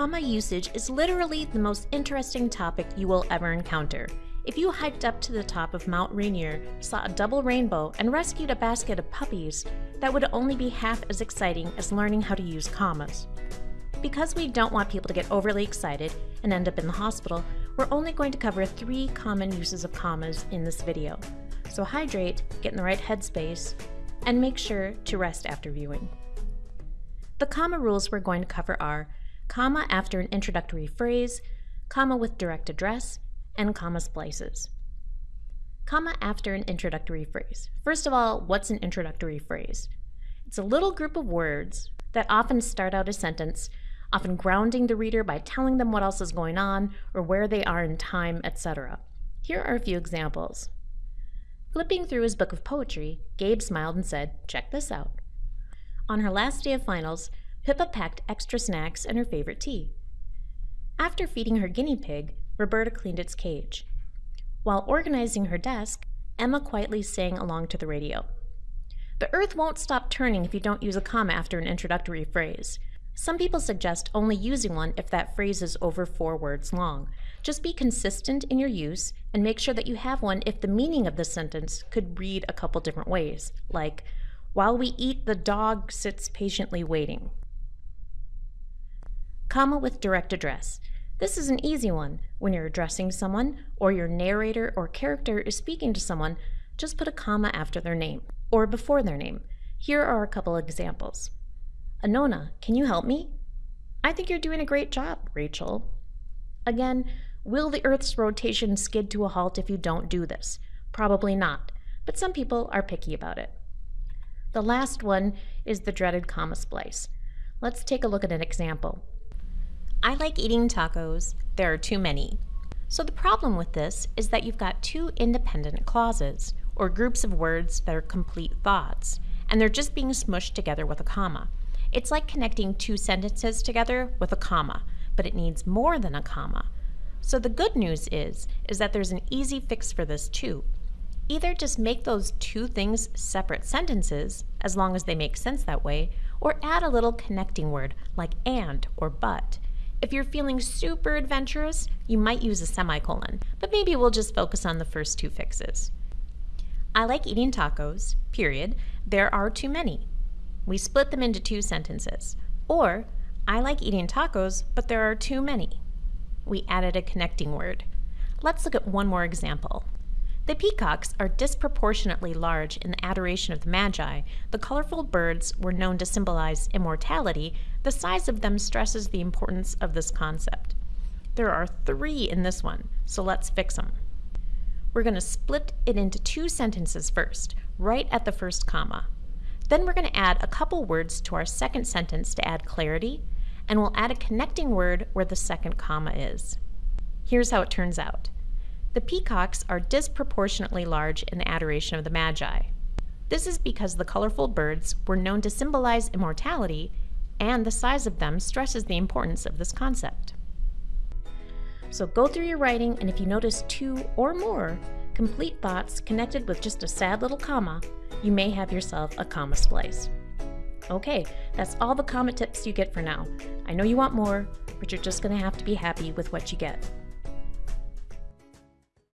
comma usage is literally the most interesting topic you will ever encounter. If you hiked up to the top of Mount Rainier, saw a double rainbow, and rescued a basket of puppies, that would only be half as exciting as learning how to use commas. Because we don't want people to get overly excited and end up in the hospital, we're only going to cover three common uses of commas in this video. So hydrate, get in the right headspace, and make sure to rest after viewing. The comma rules we're going to cover are comma after an introductory phrase, comma with direct address, and comma splices. Comma after an introductory phrase. First of all, what's an introductory phrase? It's a little group of words that often start out a sentence, often grounding the reader by telling them what else is going on or where they are in time, etc. Here are a few examples. Flipping through his book of poetry, Gabe smiled and said, Check this out. On her last day of finals, Pippa packed extra snacks and her favorite tea. After feeding her guinea pig, Roberta cleaned its cage. While organizing her desk, Emma quietly sang along to the radio. The earth won't stop turning if you don't use a comma after an introductory phrase. Some people suggest only using one if that phrase is over four words long. Just be consistent in your use and make sure that you have one if the meaning of the sentence could read a couple different ways, like, while we eat, the dog sits patiently waiting. Comma with direct address. This is an easy one. When you're addressing someone, or your narrator or character is speaking to someone, just put a comma after their name, or before their name. Here are a couple examples. Anona, can you help me? I think you're doing a great job, Rachel. Again, will the Earth's rotation skid to a halt if you don't do this? Probably not, but some people are picky about it. The last one is the dreaded comma splice. Let's take a look at an example. I like eating tacos. There are too many. So the problem with this is that you've got two independent clauses, or groups of words that are complete thoughts, and they're just being smushed together with a comma. It's like connecting two sentences together with a comma, but it needs more than a comma. So the good news is, is that there's an easy fix for this too. Either just make those two things separate sentences, as long as they make sense that way, or add a little connecting word like and or but. If you're feeling super adventurous, you might use a semicolon, but maybe we'll just focus on the first two fixes. I like eating tacos, period. There are too many. We split them into two sentences. Or, I like eating tacos, but there are too many. We added a connecting word. Let's look at one more example. The peacocks are disproportionately large in the adoration of the Magi. The colorful birds were known to symbolize immortality. The size of them stresses the importance of this concept. There are three in this one, so let's fix them. We're going to split it into two sentences first, right at the first comma. Then we're going to add a couple words to our second sentence to add clarity, and we'll add a connecting word where the second comma is. Here's how it turns out. The peacocks are disproportionately large in the adoration of the Magi. This is because the colorful birds were known to symbolize immortality, and the size of them stresses the importance of this concept. So go through your writing, and if you notice two or more complete thoughts connected with just a sad little comma, you may have yourself a comma splice. Okay, that's all the comma tips you get for now. I know you want more, but you're just going to have to be happy with what you get.